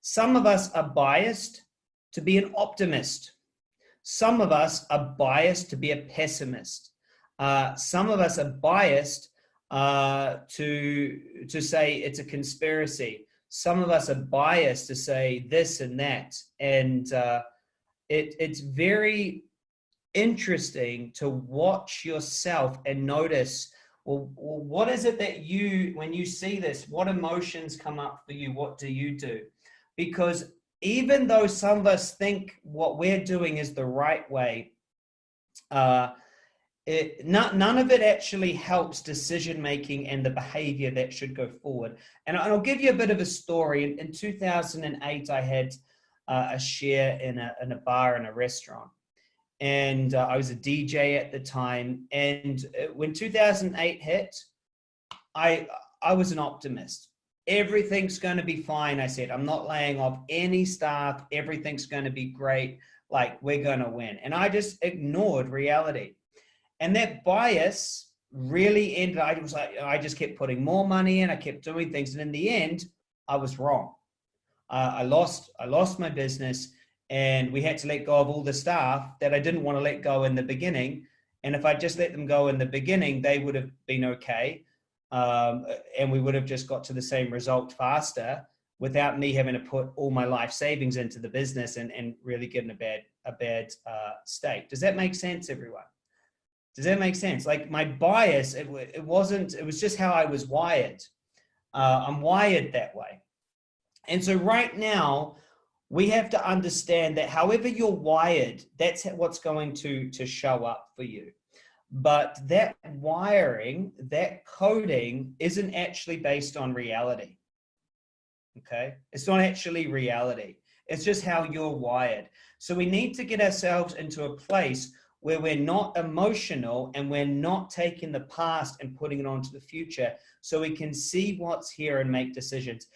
Some of us are biased to be an optimist. Some of us are biased to be a pessimist. Uh, some of us are biased uh, to, to say it's a conspiracy. Some of us are biased to say this and that. And uh, it, it's very interesting to watch yourself and notice well, what is it that you, when you see this, what emotions come up for you? What do you do? Because even though some of us think what we're doing is the right way, uh, it, not, none of it actually helps decision making and the behavior that should go forward. And I'll give you a bit of a story. In, in 2008, I had uh, a share in a, in a bar in a restaurant and uh, I was a DJ at the time. And uh, when 2008 hit, I I was an optimist. Everything's going to be fine. I said, I'm not laying off any staff. Everything's going to be great. Like we're going to win. And I just ignored reality. And that bias really ended. I was like, I just kept putting more money in. I kept doing things. And in the end, I was wrong. Uh, I lost, I lost my business and we had to let go of all the staff that I didn't want to let go in the beginning. And if I just let them go in the beginning, they would have been okay. Um, and we would have just got to the same result faster without me having to put all my life savings into the business and, and really get in a bad, a bad uh, state. Does that make sense, everyone? Does that make sense? Like my bias, it, it wasn't, it was just how I was wired. Uh, I'm wired that way. And so right now, we have to understand that however you're wired, that's what's going to, to show up for you. But that wiring, that coding isn't actually based on reality. Okay. It's not actually reality. It's just how you're wired. So we need to get ourselves into a place where we're not emotional and we're not taking the past and putting it onto the future so we can see what's here and make decisions.